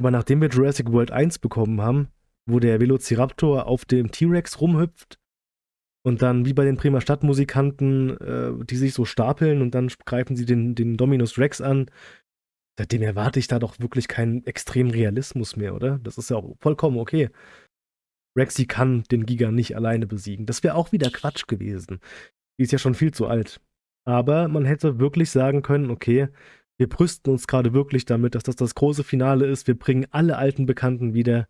Aber nachdem wir Jurassic World 1 bekommen haben, wo der Velociraptor auf dem T-Rex rumhüpft und dann wie bei den Bremer Stadtmusikanten, äh, die sich so stapeln und dann greifen sie den, den Dominus Rex an, seitdem erwarte ich da doch wirklich keinen extremen Realismus mehr, oder? Das ist ja auch vollkommen okay. Rexy kann den Giga nicht alleine besiegen. Das wäre auch wieder Quatsch gewesen. Die ist ja schon viel zu alt. Aber man hätte wirklich sagen können, okay, wir brüsten uns gerade wirklich damit, dass das das große Finale ist. Wir bringen alle alten Bekannten wieder.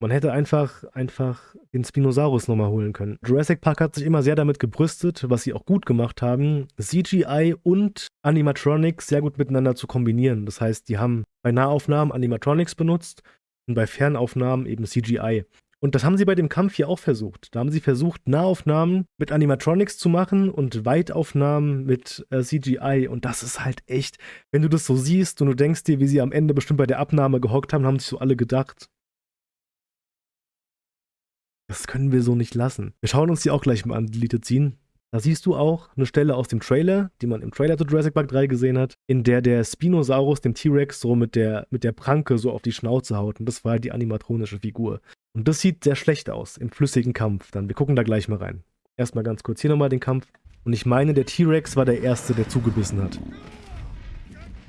Man hätte einfach, einfach den Spinosaurus nochmal holen können. Jurassic Park hat sich immer sehr damit gebrüstet, was sie auch gut gemacht haben, CGI und Animatronics sehr gut miteinander zu kombinieren. Das heißt, die haben bei Nahaufnahmen Animatronics benutzt und bei Fernaufnahmen eben CGI. Und das haben sie bei dem Kampf hier auch versucht. Da haben sie versucht, Nahaufnahmen mit Animatronics zu machen und Weitaufnahmen mit äh, CGI. Und das ist halt echt, wenn du das so siehst und du denkst dir, wie sie am Ende bestimmt bei der Abnahme gehockt haben, haben sich so alle gedacht. Das können wir so nicht lassen. Wir schauen uns die auch gleich mal an, Deleted Scene. Da siehst du auch eine Stelle aus dem Trailer, die man im Trailer zu Jurassic Park 3 gesehen hat, in der der Spinosaurus dem T-Rex so mit der, mit der Pranke so auf die Schnauze haut. Und das war halt die animatronische Figur. Und das sieht sehr schlecht aus im flüssigen Kampf. Dann, wir gucken da gleich mal rein. Erstmal ganz kurz hier nochmal den Kampf. Und ich meine, der T-Rex war der Erste, der zugebissen hat.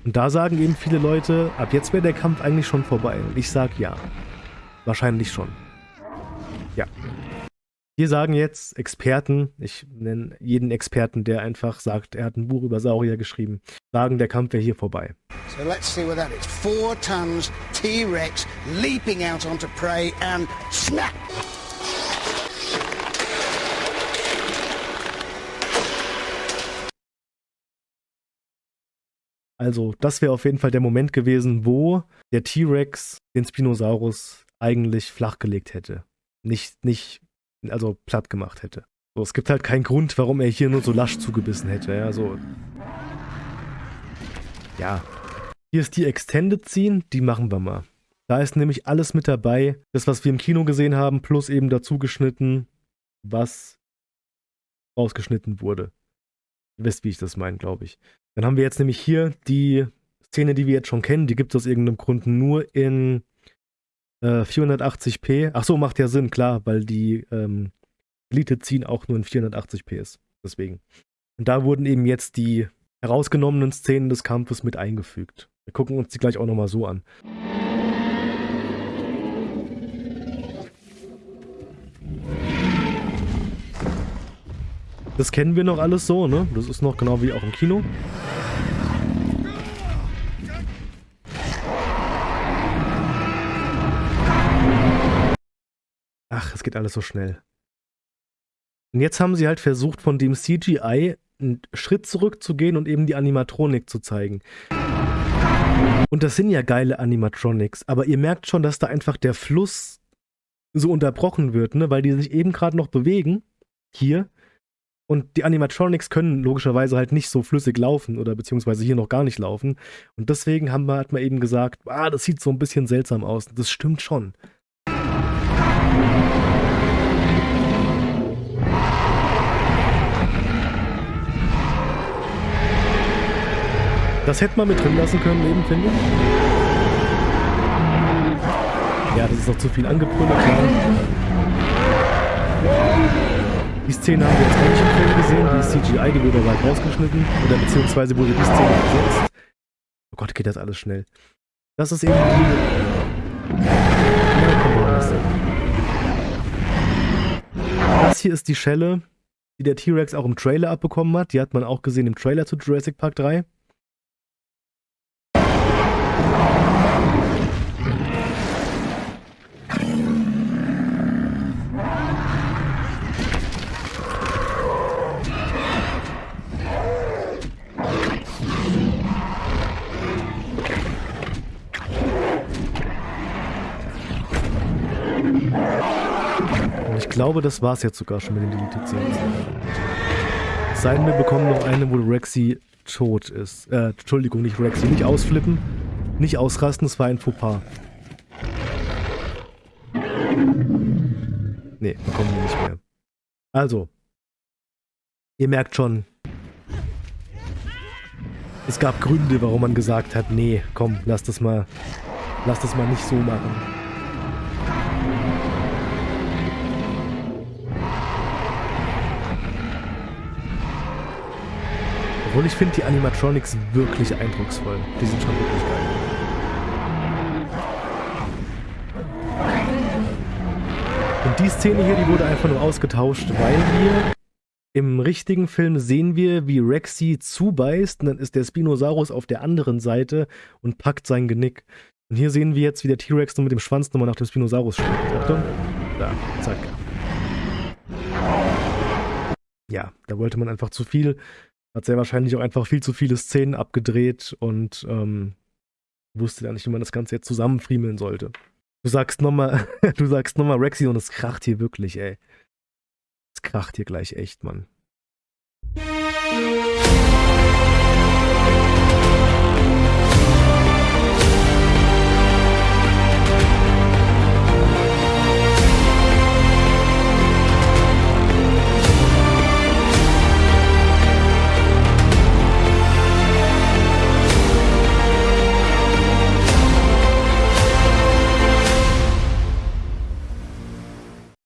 Und da sagen eben viele Leute, ab jetzt wäre der Kampf eigentlich schon vorbei. Und ich sag ja. Wahrscheinlich schon. Ja. Hier sagen jetzt Experten, ich nenne jeden Experten, der einfach sagt, er hat ein Buch über Saurier geschrieben, sagen, der Kampf wäre hier vorbei. So let's see what that is. Four tons T-Rex leaping out onto prey and snap! Also, das wäre auf jeden Fall der Moment gewesen, wo der T-Rex den Spinosaurus eigentlich flachgelegt hätte. Nicht, nicht also platt gemacht hätte. So, es gibt halt keinen Grund, warum er hier nur so lasch zugebissen hätte. Ja, so. Ja. Hier ist die Extended Scene, die machen wir mal. Da ist nämlich alles mit dabei. Das, was wir im Kino gesehen haben, plus eben dazu geschnitten, was rausgeschnitten wurde. Ihr wisst, wie ich das meine, glaube ich. Dann haben wir jetzt nämlich hier die Szene, die wir jetzt schon kennen. Die gibt es aus irgendeinem Grund nur in 480p. Äh, Ach so, macht ja Sinn, klar, weil die ähm, Elite ziehen auch nur in 480p ist. Deswegen. Und da wurden eben jetzt die herausgenommenen Szenen des Kampfes mit eingefügt. Wir gucken uns die gleich auch nochmal so an. Das kennen wir noch alles so, ne? Das ist noch genau wie auch im Kino. Ach, es geht alles so schnell. Und jetzt haben sie halt versucht, von dem CGI einen Schritt zurückzugehen und eben die Animatronik zu zeigen. Und das sind ja geile Animatronics, aber ihr merkt schon, dass da einfach der Fluss so unterbrochen wird, ne? weil die sich eben gerade noch bewegen, hier, und die Animatronics können logischerweise halt nicht so flüssig laufen oder beziehungsweise hier noch gar nicht laufen. Und deswegen haben wir, hat man eben gesagt, ah, das sieht so ein bisschen seltsam aus. Das stimmt schon. Das hätte man mit drin lassen können, eben, finde ich. Ja, das ist noch zu viel angebrüllt. Die Szene haben wir jetzt auch nicht im Film gesehen, die ist CGI, die wurde aber rausgeschnitten. Oder beziehungsweise wurde die Szene gesetzt. Oh Gott, geht das alles schnell. Das ist eben die... Das hier ist die Schelle, die der T-Rex auch im Trailer abbekommen hat. Die hat man auch gesehen im Trailer zu Jurassic Park 3. glaube, das war es jetzt sogar schon mit den Deleted Scenes. Sei denn, wir bekommen noch eine, wo Rexy tot ist. Äh, Entschuldigung, nicht Rexy. Nicht ausflippen, nicht ausrasten, es war ein Fauxpas. Nee, bekommen wir nicht mehr. Also, ihr merkt schon, es gab Gründe, warum man gesagt hat, nee, komm, lass das mal lass das mal nicht so machen. Obwohl ich finde die Animatronics wirklich eindrucksvoll. Die sind schon wirklich geil. Und die Szene hier, die wurde einfach nur ausgetauscht, weil wir im richtigen Film sehen wir, wie Rexy zubeißt und dann ist der Spinosaurus auf der anderen Seite und packt sein Genick. Und hier sehen wir jetzt, wie der T-Rex nur mit dem Schwanz nochmal nach dem Spinosaurus schlägt. Achtung. Da, zack. Ja, da wollte man einfach zu viel. Hat sehr wahrscheinlich auch einfach viel zu viele Szenen abgedreht und ähm, wusste dann nicht, wie man das Ganze jetzt zusammenfriemeln sollte. Du sagst nochmal, du sagst nochmal Rexy und es kracht hier wirklich, ey. Es kracht hier gleich echt, Mann.